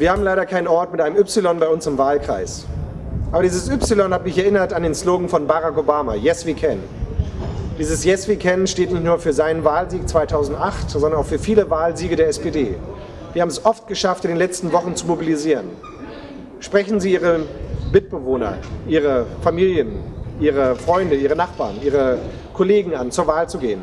Wir haben leider keinen Ort mit einem Y bei uns im Wahlkreis. Aber dieses Y hat mich erinnert an den Slogan von Barack Obama, Yes We Can. Dieses Yes We Can steht nicht nur für seinen Wahlsieg 2008, sondern auch für viele Wahlsiege der SPD. Wir haben es oft geschafft, in den letzten Wochen zu mobilisieren. Sprechen Sie Ihre Mitbewohner, Ihre Familien, Ihre Freunde, Ihre Nachbarn, Ihre Kollegen an, zur Wahl zu gehen.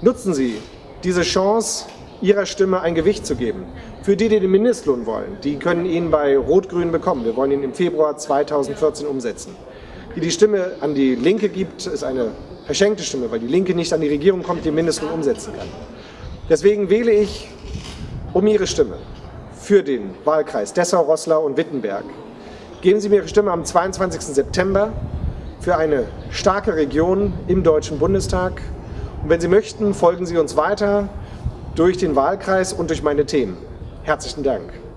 Nutzen Sie diese Chance, Ihrer Stimme ein Gewicht zu geben. Für die, die den Mindestlohn wollen, die können ihn bei Rot-Grün bekommen. Wir wollen ihn im Februar 2014 umsetzen. Die die Stimme an die Linke gibt, ist eine verschenkte Stimme, weil die Linke nicht an die Regierung kommt, die den Mindestlohn umsetzen kann. Deswegen wähle ich um Ihre Stimme für den Wahlkreis Dessau, Roßlau und Wittenberg. Geben Sie mir Ihre Stimme am 22. September für eine starke Region im Deutschen Bundestag. Und wenn Sie möchten, folgen Sie uns weiter durch den Wahlkreis und durch meine Themen. Herzlichen Dank.